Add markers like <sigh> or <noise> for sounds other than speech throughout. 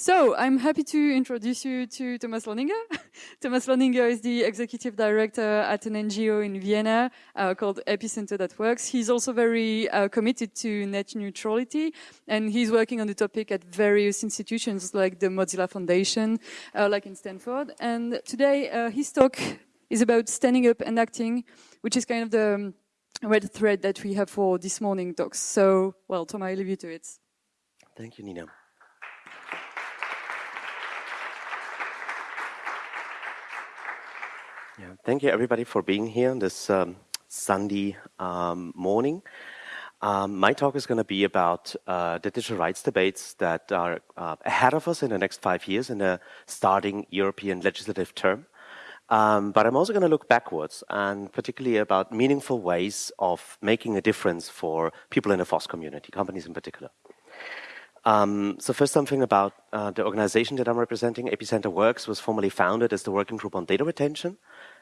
So I'm happy to introduce you to Thomas Lohninger. <laughs> Thomas Lohninger is the executive director at an NGO in Vienna uh, called Epicenter that works. He's also very uh, committed to net neutrality and he's working on the topic at various institutions like the Mozilla Foundation, uh, like in Stanford. And today uh, his talk is about standing up and acting, which is kind of the um, red thread that we have for this morning talks. So, well, Thomas, I leave you to it. Thank you, Nina. Yeah, thank you everybody for being here on this um, Sunday um, morning. Um, my talk is going to be about uh, the digital rights debates that are uh, ahead of us in the next five years in the starting European legislative term. Um, but I'm also going to look backwards and particularly about meaningful ways of making a difference for people in the FOSS community, companies in particular. Um, so first something about uh, the organization that I'm representing, Epicenter Works, was formerly founded as the Working Group on Data Retention,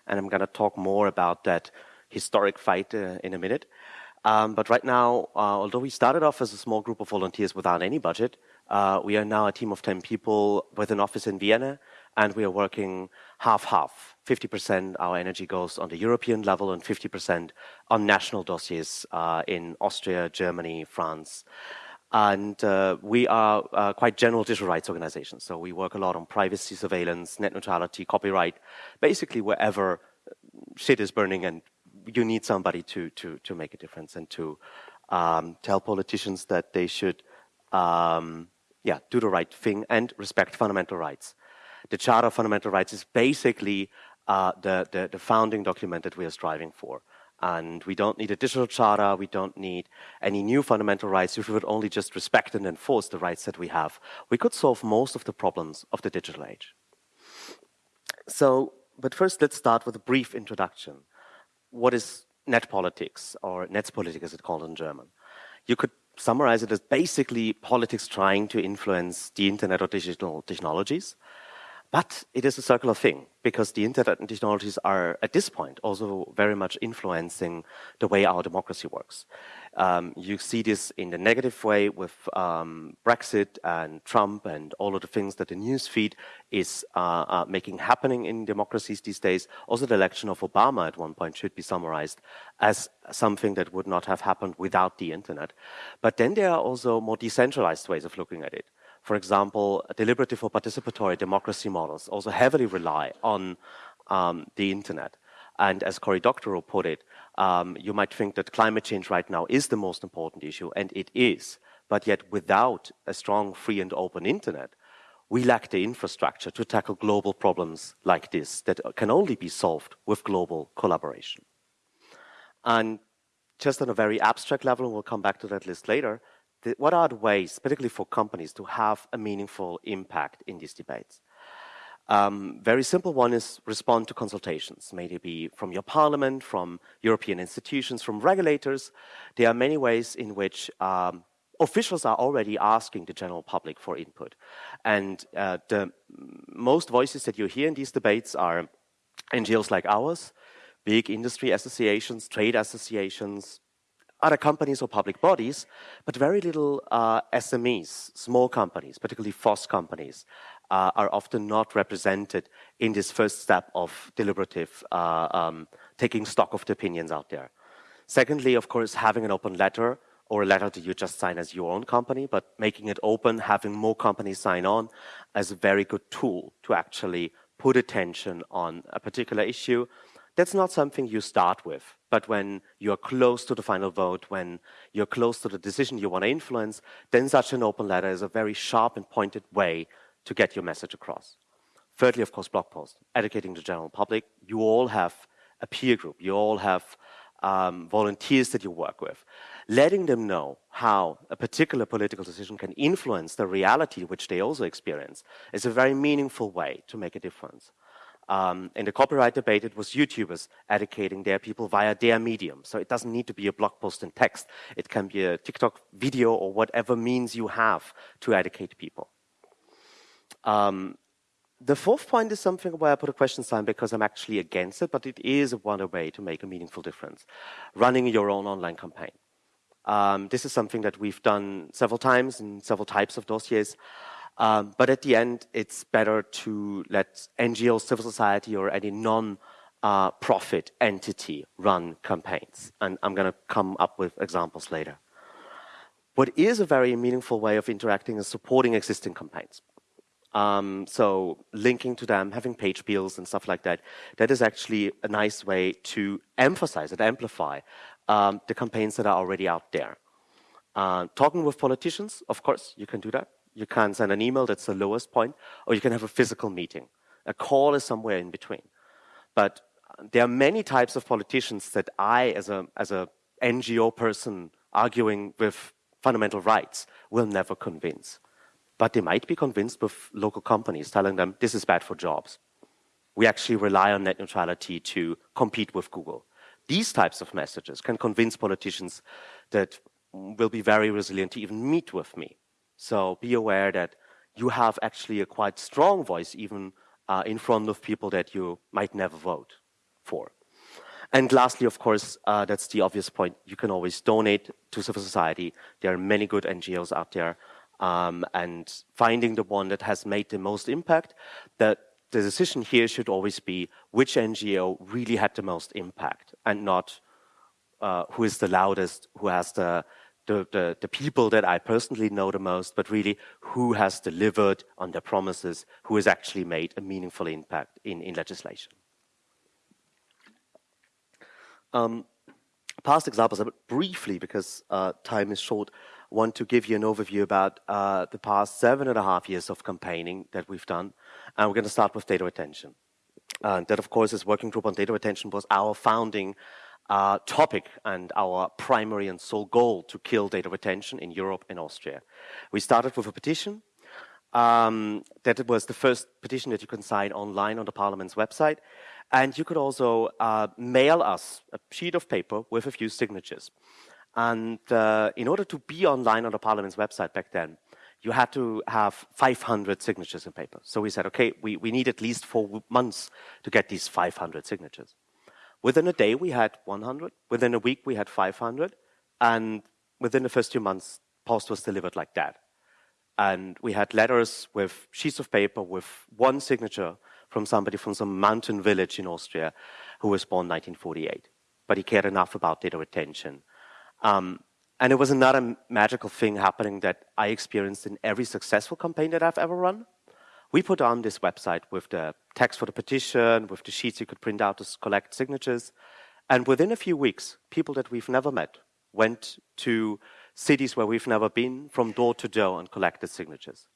and I'm going to talk more about that historic fight uh, in a minute. Um, but right now, uh, although we started off as a small group of volunteers without any budget, uh, we are now a team of 10 people with an office in Vienna, and we are working half-half. 50% our energy goes on the European level and 50% on national dossiers uh, in Austria, Germany, France. And uh, we are uh, quite general digital rights organizations. So we work a lot on privacy surveillance, net neutrality, copyright, basically wherever shit is burning and you need somebody to, to, to make a difference and to um, tell politicians that they should um, yeah, do the right thing and respect fundamental rights. The Charter of Fundamental Rights is basically uh, the, the, the founding document that we are striving for. And we don't need a digital charter. We don't need any new fundamental rights. If we would only just respect and enforce the rights that we have, we could solve most of the problems of the digital age. So, but first let's start with a brief introduction. What is net politics, or Netzpolitik as it's called in German? You could summarize it as basically politics trying to influence the internet or digital technologies. But it is a circular thing because the internet and technologies are at this point also very much influencing the way our democracy works. Um, you see this in the negative way with um, Brexit and Trump and all of the things that the news feed is uh, uh, making happening in democracies these days. Also, the election of Obama at one point should be summarized as something that would not have happened without the internet. But then there are also more decentralized ways of looking at it for example, deliberative or participatory democracy models also heavily rely on um, the internet. And as Cory Doctorow put it, um, you might think that climate change right now is the most important issue, and it is. But yet, without a strong, free, and open internet, we lack the infrastructure to tackle global problems like this that can only be solved with global collaboration. And just on a very abstract level, and we'll come back to that list later, the, what are the ways, particularly for companies, to have a meaningful impact in these debates? Um, very simple one is respond to consultations, may maybe be from your parliament, from European institutions, from regulators. There are many ways in which um, officials are already asking the general public for input. And uh, the most voices that you hear in these debates are NGOs like ours, big industry associations, trade associations, other companies or public bodies, but very little uh, SMEs, small companies, particularly FOSS companies, uh, are often not represented in this first step of deliberative, uh, um, taking stock of the opinions out there. Secondly, of course, having an open letter or a letter that you just sign as your own company, but making it open, having more companies sign on as a very good tool to actually put attention on a particular issue that's not something you start with. But when you're close to the final vote, when you're close to the decision you want to influence, then such an open letter is a very sharp and pointed way to get your message across. Thirdly, of course, blog posts, educating the general public. You all have a peer group. You all have um, volunteers that you work with. Letting them know how a particular political decision can influence the reality which they also experience is a very meaningful way to make a difference. Um, in the copyright debate, it was YouTubers educating their people via their medium. So it doesn't need to be a blog post in text. It can be a TikTok video or whatever means you have to educate people. Um, the fourth point is something where I put a question sign because I'm actually against it, but it is one way to make a meaningful difference. Running your own online campaign. Um, this is something that we've done several times in several types of dossiers. Um, but at the end, it's better to let NGO, civil society, or any non-profit uh, entity run campaigns. And I'm going to come up with examples later. What is a very meaningful way of interacting is supporting existing campaigns. Um, so linking to them, having page builds and stuff like that, that is actually a nice way to emphasize and amplify um, the campaigns that are already out there. Uh, talking with politicians, of course, you can do that. You can send an email, that's the lowest point, or you can have a physical meeting. A call is somewhere in between. But there are many types of politicians that I, as a, as a NGO person arguing with fundamental rights, will never convince but they might be convinced with local companies telling them this is bad for jobs. We actually rely on net neutrality to compete with Google. These types of messages can convince politicians that will be very resilient to even meet with me. So be aware that you have actually a quite strong voice even uh, in front of people that you might never vote for. And lastly, of course, uh, that's the obvious point. You can always donate to civil society. There are many good NGOs out there um, and finding the one that has made the most impact, that the decision here should always be which NGO really had the most impact and not uh, who is the loudest, who has the, the, the, the, people that I personally know the most, but really who has delivered on their promises, who has actually made a meaningful impact in, in legislation. Um, past examples, but briefly, because uh, time is short, want to give you an overview about uh, the past seven and a half years of campaigning that we've done. And we're going to start with data retention. Uh, that, of course, is working group on data retention was our founding uh, topic and our primary and sole goal to kill data retention in Europe and Austria. We started with a petition. Um, that was the first petition that you can sign online on the Parliament's website. And you could also uh, mail us a sheet of paper with a few signatures. And uh, in order to be online on the Parliament's website back then, you had to have 500 signatures in paper. So we said, okay, we, we need at least four months to get these 500 signatures. Within a day, we had 100. Within a week, we had 500. And within the first two months, post was delivered like that. And we had letters with sheets of paper with one signature from somebody from some mountain village in Austria who was born 1948. But he cared enough about data retention um, and it was another magical thing happening that I experienced in every successful campaign that I've ever run. We put on this website with the text for the petition, with the sheets you could print out to collect signatures. And within a few weeks, people that we've never met went to cities where we've never been from door to door and collected signatures.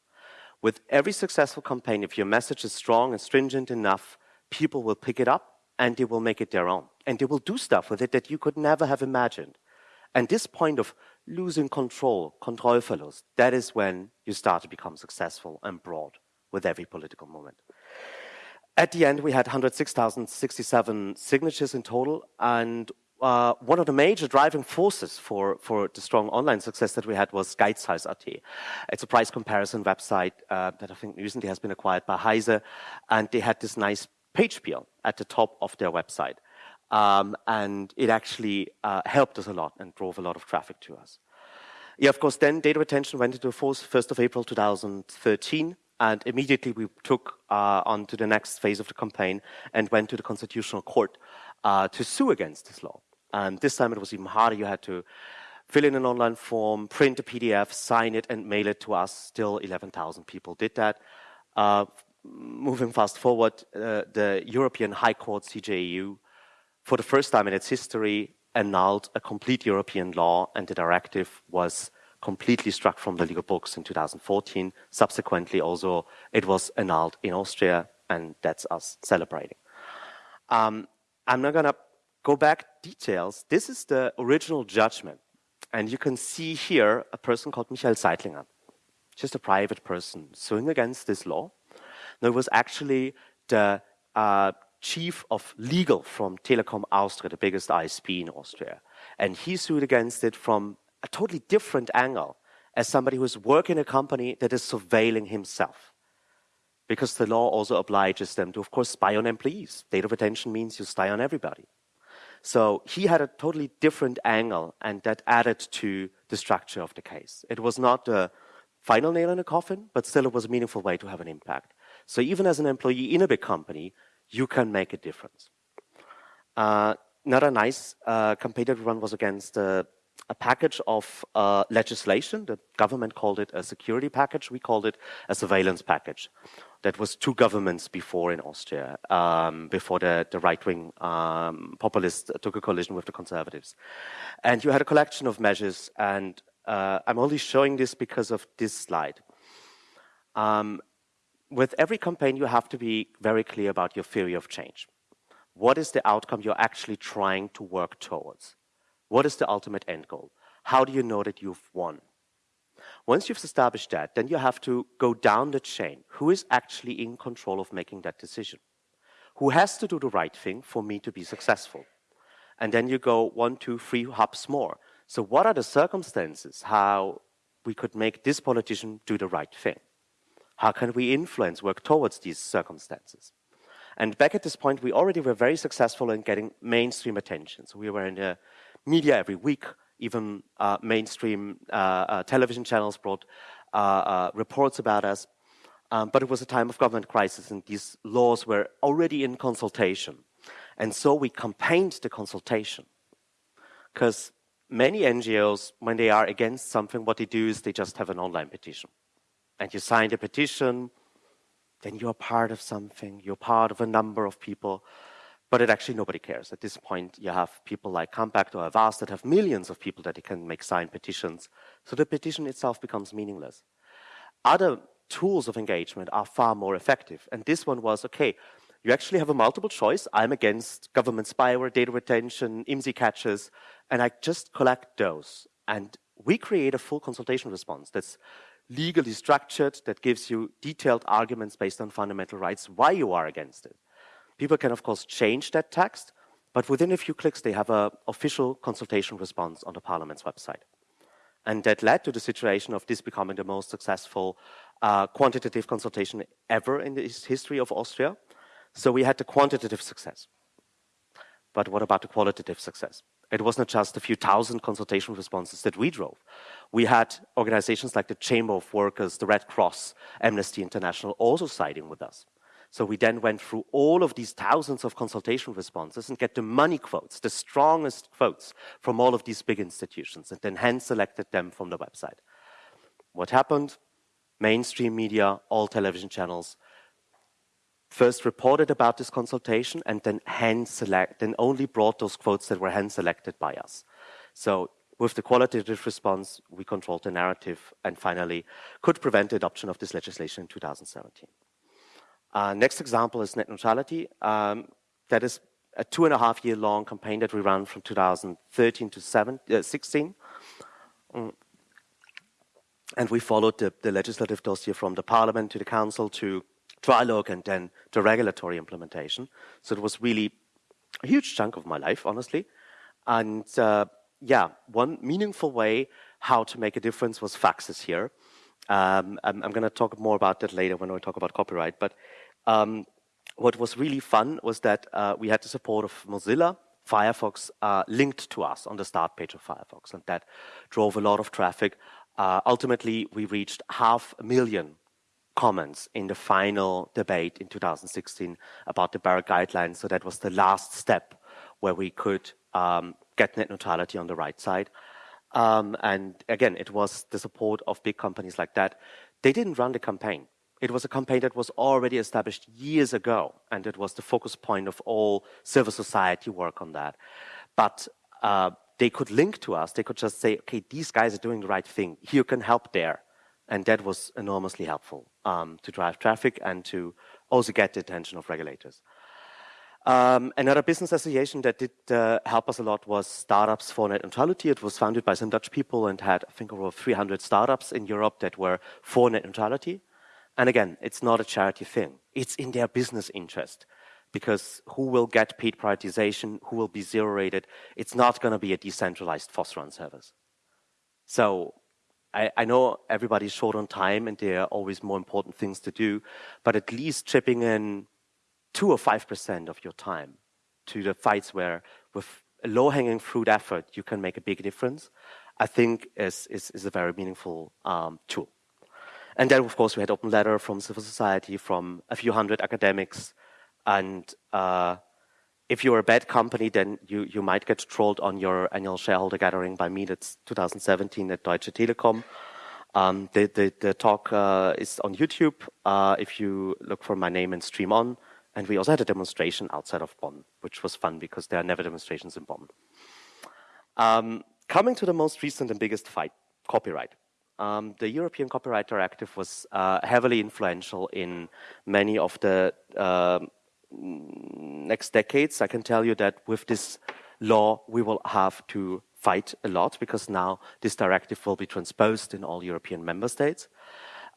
With every successful campaign, if your message is strong and stringent enough, people will pick it up and they will make it their own. And they will do stuff with it that you could never have imagined. And this point of losing control, Kontrollverlust, that is when you start to become successful and broad with every political moment. At the end, we had 106,067 signatures in total, and uh, one of the major driving forces for, for the strong online success that we had was Geizhals.at. It's a price comparison website uh, that I think recently has been acquired by Heise, and they had this nice page build at the top of their website. Um, and it actually uh, helped us a lot and drove a lot of traffic to us. Yeah, of course, then data retention went into force 1st of April 2013, and immediately we took uh, on to the next phase of the campaign and went to the Constitutional Court uh, to sue against this law. And this time it was even harder. You had to fill in an online form, print a PDF, sign it, and mail it to us. Still 11,000 people did that. Uh, moving fast forward, uh, the European High Court, CJEU, for the first time in its history, annulled a complete European law, and the directive was completely struck from the legal books in 2014. Subsequently, also, it was annulled in Austria, and that's us celebrating. Um, I'm not going to go back details. This is the original judgment. And you can see here a person called Michael Seitlinger, just a private person suing against this law. Now, it was actually the uh, chief of legal from Telekom Austria, the biggest ISP in Austria. And he sued against it from a totally different angle as somebody who is working in a company that is surveilling himself. Because the law also obliges them to, of course, spy on employees. Data retention means you spy on everybody. So he had a totally different angle, and that added to the structure of the case. It was not the final nail in the coffin, but still it was a meaningful way to have an impact. So even as an employee in a big company, you can make a difference. Uh, another nice uh, campaign that we run was against uh, a package of uh, legislation. The government called it a security package. We called it a surveillance package. That was two governments before in Austria, um, before the, the right-wing um, populists took a collision with the conservatives. And you had a collection of measures, and uh, I'm only showing this because of this slide. Um, with every campaign, you have to be very clear about your theory of change. What is the outcome you're actually trying to work towards? What is the ultimate end goal? How do you know that you've won? Once you've established that, then you have to go down the chain. Who is actually in control of making that decision? Who has to do the right thing for me to be successful? And then you go one, two, three hubs more. So what are the circumstances how we could make this politician do the right thing? How can we influence, work towards these circumstances? And back at this point, we already were very successful in getting mainstream attention. So we were in the media every week, even uh, mainstream uh, uh, television channels brought uh, uh, reports about us. Um, but it was a time of government crisis and these laws were already in consultation. And so we campaigned the consultation. Because many NGOs, when they are against something, what they do is they just have an online petition. And you sign the petition, then you're part of something, you're part of a number of people. But it actually nobody cares. At this point, you have people like Campact or Avaaz that have millions of people that can make signed petitions. So the petition itself becomes meaningless. Other tools of engagement are far more effective. And this one was, okay, you actually have a multiple choice. I'm against government spyware, data retention, IMSI catchers, and I just collect those. And we create a full consultation response that's legally structured, that gives you detailed arguments based on fundamental rights, why you are against it. People can, of course, change that text, but within a few clicks, they have an official consultation response on the Parliament's website. And that led to the situation of this becoming the most successful uh, quantitative consultation ever in the history of Austria. So we had the quantitative success. But what about the qualitative success? It wasn't just a few thousand consultation responses that we drove. We had organizations like the Chamber of Workers, the Red Cross, Amnesty International also siding with us. So we then went through all of these thousands of consultation responses and get the money quotes, the strongest quotes from all of these big institutions, and then hand selected them from the website. What happened? Mainstream media, all television channels, first reported about this consultation and then hand select, then only brought those quotes that were hand selected by us. So with the qualitative response, we controlled the narrative and finally could prevent the adoption of this legislation in 2017. Uh, next example is net neutrality. Um, that is a two and a half year long campaign that we ran from 2013 to seven, uh, 16. Mm. And we followed the, the, legislative dossier from the parliament to the council to trilogue and then to regulatory implementation. So it was really a huge chunk of my life, honestly. And uh, yeah, one meaningful way how to make a difference was faxes here. Um, I'm, I'm going to talk more about that later when we talk about copyright. But um, what was really fun was that uh, we had the support of Mozilla. Firefox uh, linked to us on the start page of Firefox, and that drove a lot of traffic. Uh, ultimately, we reached half a million comments in the final debate in 2016 about the BEREC guidelines. So that was the last step where we could um, get net neutrality on the right side. Um, and again, it was the support of big companies like that. They didn't run the campaign. It was a campaign that was already established years ago, and it was the focus point of all civil society work on that. But uh, they could link to us. They could just say, okay, these guys are doing the right thing. You can help there. And that was enormously helpful um, to drive traffic and to also get the attention of regulators. Um, another business association that did uh, help us a lot was Startups for Net Neutrality. It was founded by some Dutch people and had, I think, over 300 startups in Europe that were for net neutrality. And again, it's not a charity thing. It's in their business interest because who will get paid prioritization, who will be zero rated, it's not going to be a decentralized FOSS-run service. So I, I, know everybody's short on time and there are always more important things to do, but at least chipping in two or five percent of your time to the fights where with a low-hanging fruit effort you can make a big difference, I think is, is, is a very meaningful um, tool. And then, of course, we had open letter from civil society, from a few hundred academics. And uh, if you're a bad company, then you, you might get trolled on your annual shareholder gathering by me. That's 2017 at Deutsche Telekom. Um, the, the, the, talk uh, is on YouTube uh, if you look for my name and StreamOn. And we also had a demonstration outside of Bonn, which was fun because there are never demonstrations in Bonn. Um, coming to the most recent and biggest fight, copyright. Um, the European Copyright Directive was uh, heavily influential in many of the uh, next decades. I can tell you that with this law, we will have to fight a lot because now this directive will be transposed in all European member states.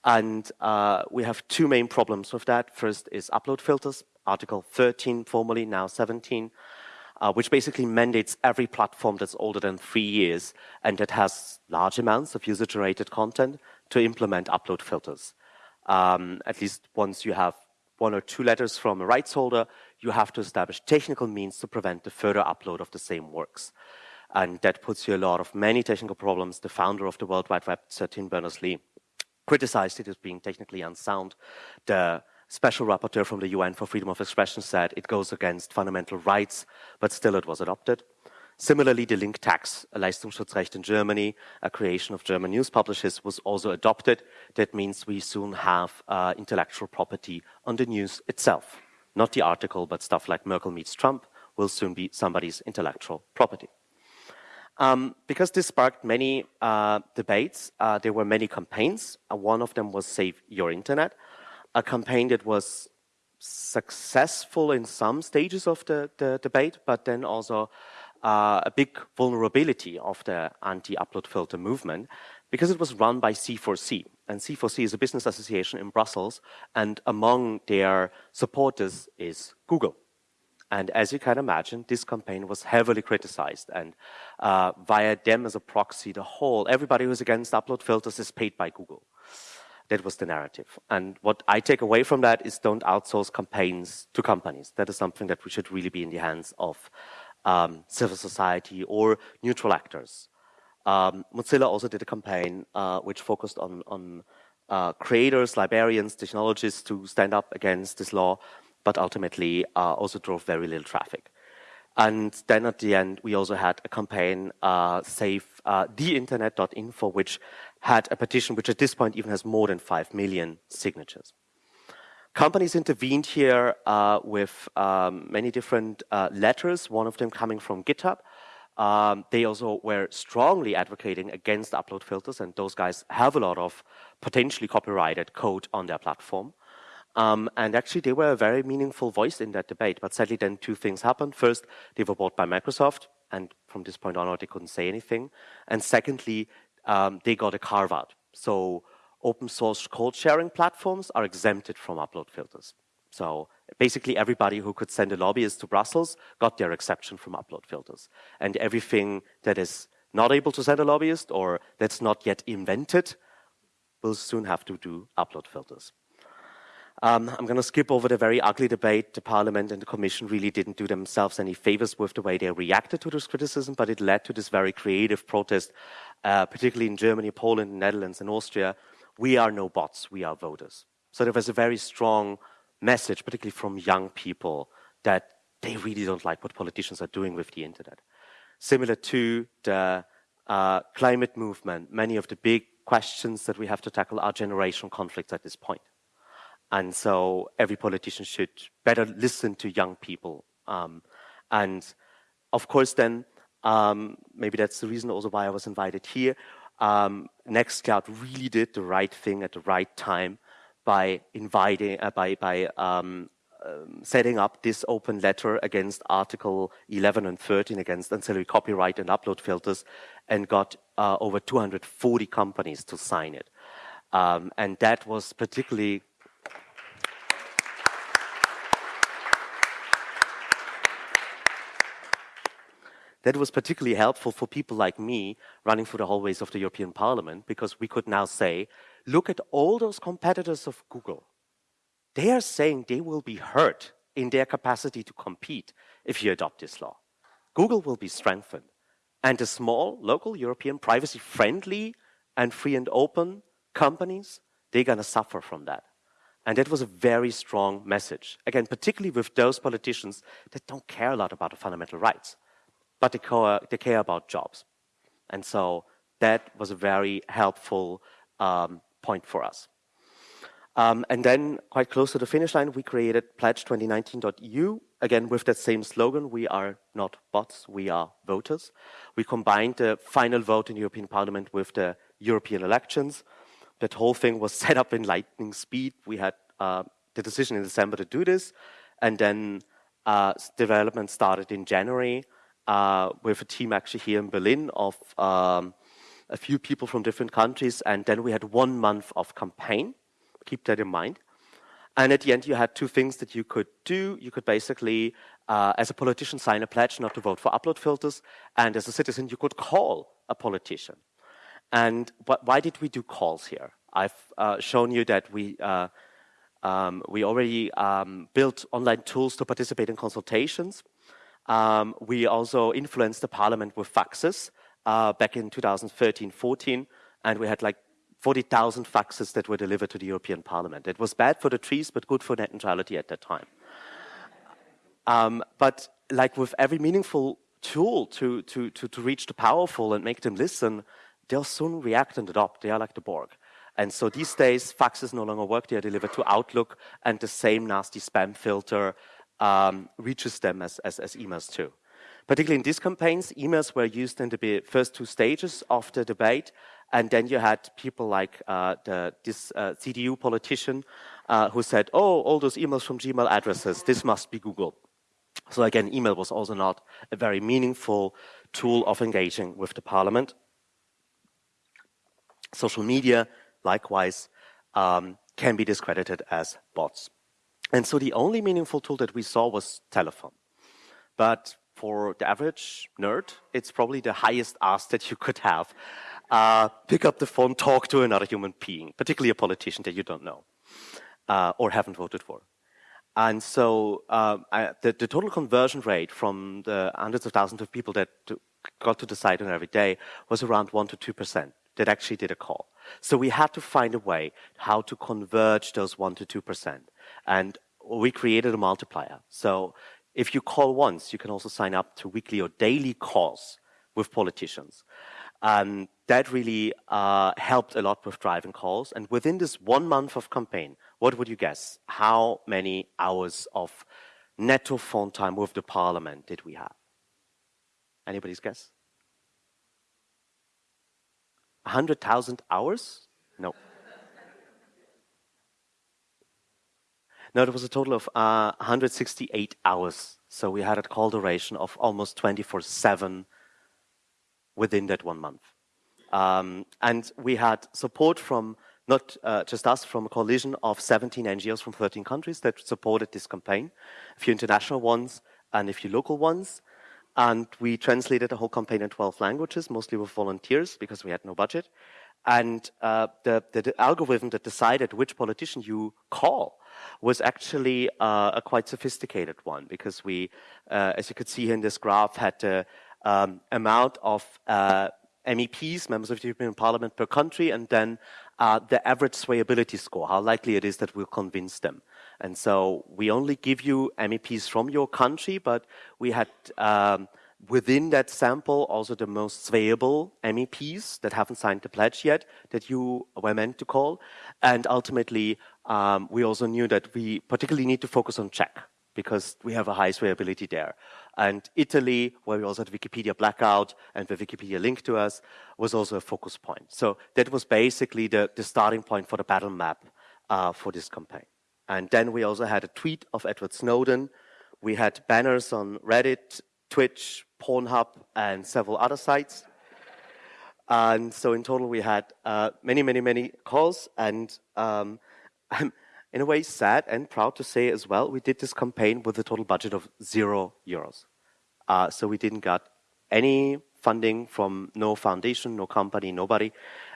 And uh, we have two main problems with that. First is upload filters, Article 13, formerly now 17, uh, which basically mandates every platform that's older than three years and that has large amounts of user-generated content to implement upload filters. Um, at least once you have one or two letters from a rights holder, you have to establish technical means to prevent the further upload of the same works. And that puts you a lot of many technical problems. The founder of the World Wide Web, Sir Tim Berners-Lee, criticized it as being technically unsound. The special rapporteur from the UN for freedom of expression said it goes against fundamental rights, but still it was adopted. Similarly, the link tax, a Leistungsschutzrecht in Germany, a creation of German news publishers, was also adopted. That means we soon have uh, intellectual property on the news itself. Not the article, but stuff like Merkel meets Trump will soon be somebody's intellectual property. Um, because this sparked many uh, debates, uh, there were many campaigns. Uh, one of them was Save Your Internet, a campaign that was successful in some stages of the, the debate, but then also uh, a big vulnerability of the anti-upload filter movement because it was run by C4C. And C4C is a business association in Brussels, and among their supporters is Google. And as you can imagine, this campaign was heavily criticized. And uh, via them as a proxy, the whole, everybody who's against upload filters is paid by Google. That was the narrative. And what I take away from that is don't outsource campaigns to companies. That is something that we should really be in the hands of um, civil society or neutral actors. Um, Mozilla also did a campaign uh, which focused on, on uh, creators, librarians, technologists to stand up against this law, but ultimately uh, also drove very little traffic. And then at the end, we also had a campaign, uh, Save uh, theinternet.info, which had a petition which at this point even has more than 5 million signatures. Companies intervened here uh, with um, many different uh, letters, one of them coming from GitHub. Um, they also were strongly advocating against upload filters, and those guys have a lot of potentially copyrighted code on their platform. Um, and actually, they were a very meaningful voice in that debate. But sadly, then two things happened. First, they were bought by Microsoft, and from this point onward, they couldn't say anything. And secondly, um, they got a carve out. So open source code sharing platforms are exempted from upload filters. So basically everybody who could send a lobbyist to Brussels got their exception from upload filters. And everything that is not able to send a lobbyist or that's not yet invented will soon have to do upload filters. Um, I'm going to skip over the very ugly debate. The Parliament and the Commission really didn't do themselves any favors with the way they reacted to this criticism, but it led to this very creative protest, uh, particularly in Germany, Poland, Netherlands, and Austria, we are no bots, we are voters. So there was a very strong message, particularly from young people, that they really don't like what politicians are doing with the internet. Similar to the uh, climate movement, many of the big questions that we have to tackle are generational conflicts at this point. And so every politician should better listen to young people. Um, and of course, then, um, maybe that's the reason also why I was invited here um, Nextcloud really did the right thing at the right time by inviting, uh, by, by um, um, setting up this open letter against Article 11 and 13 against ancillary copyright and upload filters and got uh, over 240 companies to sign it. Um, and that was particularly That was particularly helpful for people like me running through the hallways of the European Parliament because we could now say, look at all those competitors of Google. They are saying they will be hurt in their capacity to compete if you adopt this law. Google will be strengthened. And the small, local, European, privacy-friendly and free and open companies, they're going to suffer from that. And that was a very strong message. Again, particularly with those politicians that don't care a lot about the fundamental rights, but they care, they care about jobs. And so that was a very helpful um, point for us. Um, and then, quite close to the finish line, we created pledge2019.eu, again with that same slogan, we are not bots, we are voters. We combined the final vote in the European Parliament with the European elections. That whole thing was <laughs> set up in lightning speed. We had uh, the decision in December to do this, and then uh, development started in January uh, with a team actually here in Berlin of um, a few people from different countries, and then we had one month of campaign. Keep that in mind. And at the end, you had two things that you could do. You could basically, uh, as a politician, sign a pledge not to vote for upload filters, and as a citizen, you could call a politician. And why did we do calls here? I've uh, shown you that we uh, um, we already um, built online tools to participate in consultations. Um, we also influenced the parliament with faxes uh, back in 2013-14, and we had like 40,000 faxes that were delivered to the European Parliament. It was bad for the trees, but good for net neutrality at that time. Um, but like with every meaningful tool to, to, to, to reach the powerful and make them listen, they'll soon react and adopt. They are like the Borg. And so these days, faxes no longer work. They are delivered to Outlook, and the same nasty spam filter um, reaches them as, as, as emails too. Particularly in these campaigns, emails were used in the first two stages of the debate, and then you had people like uh, the, this uh, CDU politician uh, who said, oh, all those emails from Gmail addresses, this must be Google. So again, email was also not a very meaningful tool of engaging with the parliament. Social media, likewise, um, can be discredited as bots. And so the only meaningful tool that we saw was telephone. But for the average nerd, it's probably the highest ask that you could have. Uh, pick up the phone, talk to another human being, particularly a politician that you don't know uh, or haven't voted for. And so uh, I, the, the, total conversion rate from the hundreds of thousands of people that got to the site on every day was around 1% to 2% that actually did a call. So we had to find a way how to converge those 1% to 2%. And we created a multiplier. So if you call once, you can also sign up to weekly or daily calls with politicians. Um, that really uh, helped a lot with driving calls. And within this one month of campaign, what would you guess? How many hours of netto phone time with the parliament did we have? Anybody's guess? 100,000 hours? No. No, there was a total of uh, 168 hours. So we had a call duration of almost 24 7 within that one month. Um, and we had support from not uh, just us, from a coalition of 17 NGOs from 13 countries that supported this campaign, a few international ones and a few local ones. And we translated the whole campaign in 12 languages, mostly with volunteers because we had no budget. And uh, the, the, the, algorithm that decided which politician you call was actually uh, a quite sophisticated one because we, uh, as you could see in this graph, had the um, amount of uh, MEPs, members of the European Parliament per country, and then uh, the average swayability score, how likely it is that we'll convince them. And so we only give you MEPs from your country, but we had um, within that sample also the most swayable MEPs that haven't signed the pledge yet that you were meant to call. And ultimately, um, we also knew that we particularly need to focus on Czech because we have a high swayability there. And Italy, where we also had Wikipedia blackout and the Wikipedia link to us, was also a focus point. So that was basically the, the starting point for the battle map uh, for this campaign. And then we also had a tweet of Edward Snowden. We had banners on Reddit, Twitch, Pornhub, and several other sites. And so in total, we had uh, many, many, many calls. And um, I'm in a way sad and proud to say as well, we did this campaign with a total budget of zero euros. Uh, so we didn't get any funding from no foundation, no company, nobody.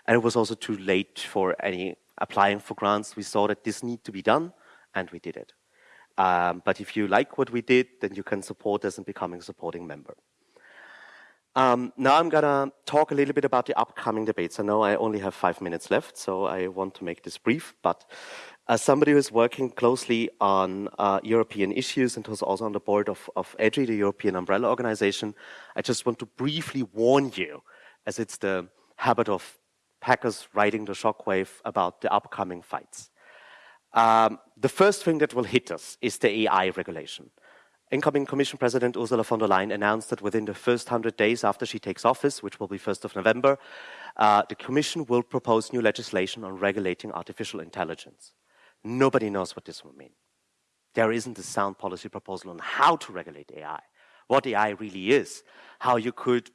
And it was also too late for any applying for grants. We saw that this need to be done, and we did it. Um, but if you like what we did, then you can support us in becoming a supporting member. Um, now I'm gonna talk a little bit about the upcoming debates. I know I only have five minutes left, so I want to make this brief, but as somebody who is working closely on uh, European issues and who's also on the board of, of EDRI, the European Umbrella Organization, I just want to briefly warn you, as it's the habit of hackers riding the shockwave about the upcoming fights. Um, the first thing that will hit us is the AI regulation. Incoming Commission President Ursula von der Leyen announced that within the first 100 days after she takes office, which will be 1st of November, uh, the Commission will propose new legislation on regulating artificial intelligence. Nobody knows what this will mean. There isn't a sound policy proposal on how to regulate AI, what AI really is, how you could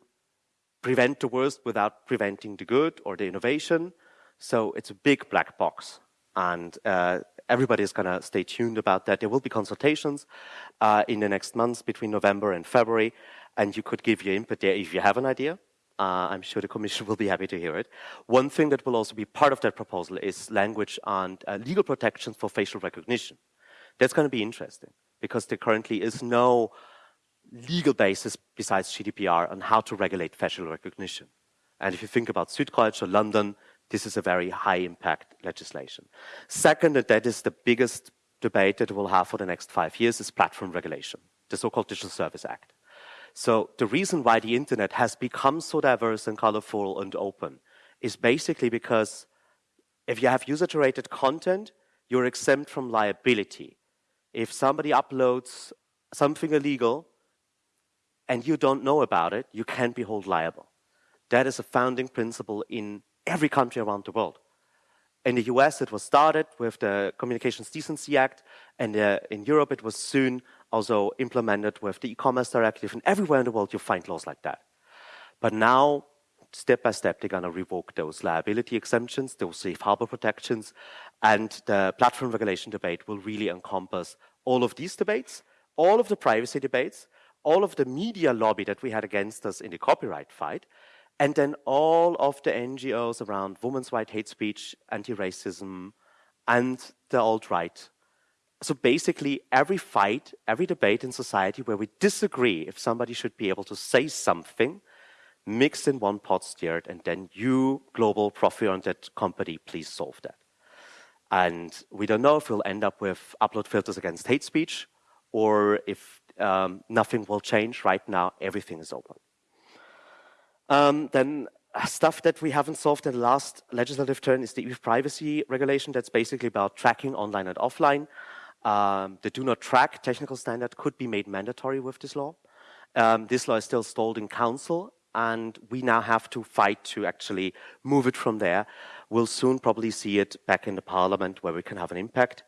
prevent the worst without preventing the good or the innovation. So it's a big black box. And uh, everybody is going to stay tuned about that. There will be consultations uh, in the next months between November and February, and you could give your input there if you have an idea. Uh, I'm sure the Commission <laughs> will be happy to hear it. One thing that will also be part of that proposal is language on uh, legal protections for facial recognition. That's going to be interesting because there currently is no legal basis besides GDPR on how to regulate facial recognition. And if you think about Südkreuz or London, this is a very high impact legislation. Second, and that is the biggest debate that we'll have for the next five years, is platform regulation, the so-called Digital Service Act. So the reason why the internet has become so diverse and colorful and open is basically because if you have user-generated content, you're exempt from liability. If somebody uploads something illegal and you don't know about it, you can't be held liable. That is a founding principle in every country around the world. In the US, it was started with the Communications Decency Act, and uh, in Europe, it was soon also implemented with the e-commerce directive, and everywhere in the world, you find laws like that. But now, step by step, they're going to revoke those liability exemptions, those safe harbor protections, and the platform regulation debate will really encompass all of these debates, all of the privacy debates, all of the media lobby that we had against us in the copyright fight, and then all of the NGOs around women's rights, hate speech, anti-racism, and the alt-right. So basically, every fight, every debate in society where we disagree if somebody should be able to say something, mixed in one pot stirred, and then you, global profit-oriented company, please solve that. And we don't know if we'll end up with upload filters against hate speech, or if um, nothing will change. Right now, everything is open. Um, then uh, stuff that we haven't solved in the last legislative turn is the e-privacy regulation. That's basically about tracking online and offline. Um, the do not track technical standard could be made mandatory with this law. Um, this law is still stalled in council and we now have to fight to actually move it from there. We'll soon probably see it back in the parliament where we can have an impact.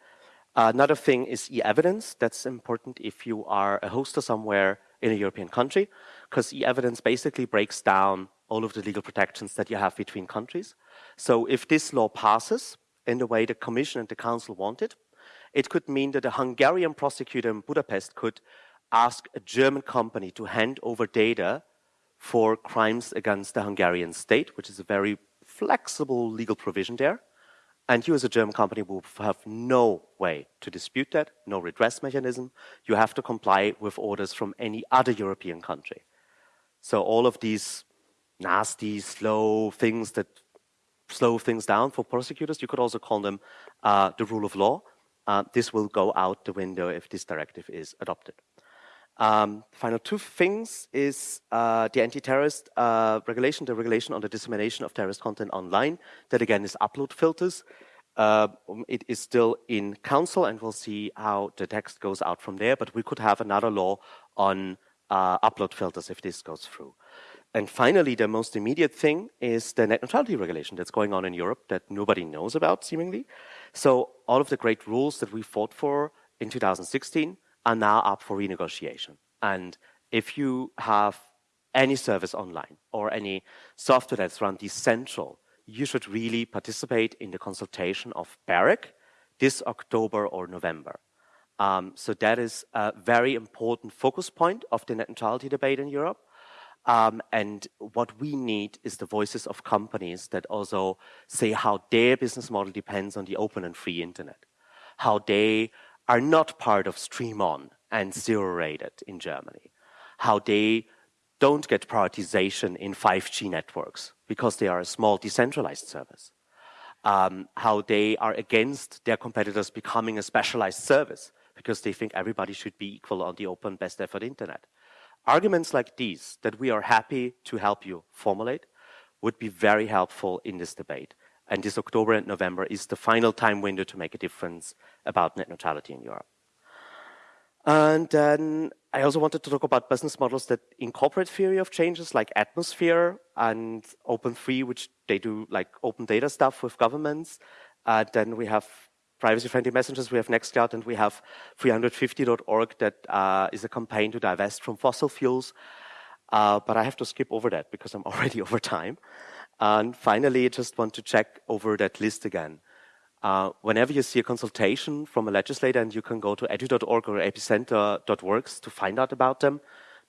Another thing is e-evidence. That's important if you are a hoster somewhere in a European country because e-evidence basically breaks down all of the legal protections that you have between countries. So if this law passes in the way the Commission and the Council wanted, it could mean that a Hungarian prosecutor in Budapest could ask a German company to hand over data for crimes against the Hungarian state, which is a very flexible legal provision there. And you as a German company will have no way to dispute that, no redress mechanism. You have to comply with orders from any other European country. So all of these nasty, slow things that slow things down for prosecutors, you could also call them uh, the rule of law. Uh, this will go out the window if this directive is adopted. Um, final two things is uh, the anti-terrorist uh, regulation, the regulation on the dissemination of terrorist content online. That again is upload filters. Uh, it is still in council and we'll see how the text goes out from there, but we could have another law on uh, upload filters if this goes through. And finally, the most immediate thing is the net neutrality regulation that's going on in Europe that nobody knows about, seemingly. So all of the great rules that we fought for in 2016 are now up for renegotiation. And if you have any service online or any software that's run decentral, you should really participate in the consultation of BEREC this October or November. Um, so that is a very important focus point of the net neutrality debate in Europe. Um, and what we need is the voices of companies that also say how their business model depends on the open and free internet, how they are not part of StreamOn and zero rated in Germany, how they don't get prioritization in 5G networks because they are a small decentralized service. Um, how they are against their competitors becoming a specialized service because they think everybody should be equal on the open best effort internet. Arguments like these that we are happy to help you formulate would be very helpful in this debate. And this October and November is the final time window to make a difference about net neutrality in Europe. And then I also wanted to talk about business models that incorporate theory of changes like Atmosphere and open free, which they do like open data stuff with governments. Uh, then we have privacy-friendly messengers, we have Nextcloud, and we have 350.org that uh, is a campaign to divest from fossil fuels. Uh, but I have to skip over that because I'm <laughs> already over time. And finally, I just want to check over that list again. Uh, whenever you see a consultation from a legislator and you can go to edri.org or epicenter.works to find out about them,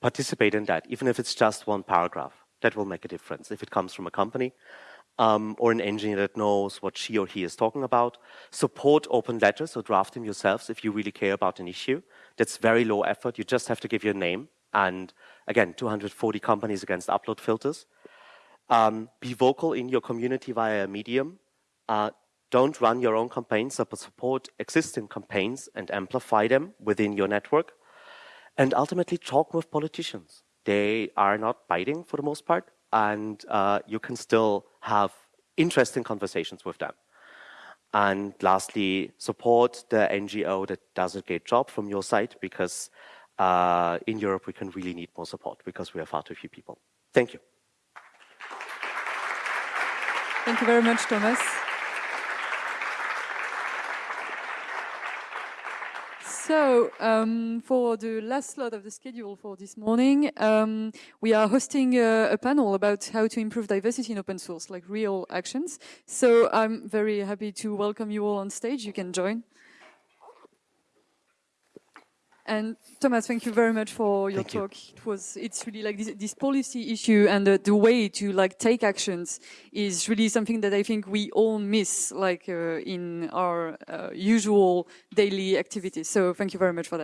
participate in that, even if it's just one paragraph. That will make a difference if it comes from a company um, or an engineer that knows what she or he is talking about. Support open letters, so draft them yourselves if you really care about an issue. That's very low effort. You just have to give your name. And again, 240 companies against upload filters. Um, be vocal in your community via a medium. Uh, don't run your own campaigns, but support existing campaigns and amplify them within your network. And ultimately, talk with politicians. They are not biting for the most part, and uh, you can still have interesting conversations with them. And lastly, support the NGO that does a great job from your side because uh, in Europe we can really need more support because we are far too few people. Thank you. Thank you very much, Thomas. So, um, for the last slot of the schedule for this morning, um, we are hosting a, a, panel about how to improve diversity in open source, like real actions. So I'm very happy to welcome you all on stage. You can join. And Thomas, thank you very much for your thank talk. You. It was, it's really like this, this policy issue and the, the, way to like take actions is really something that I think we all miss, like uh, in our uh, usual daily activities. So thank you very much for that.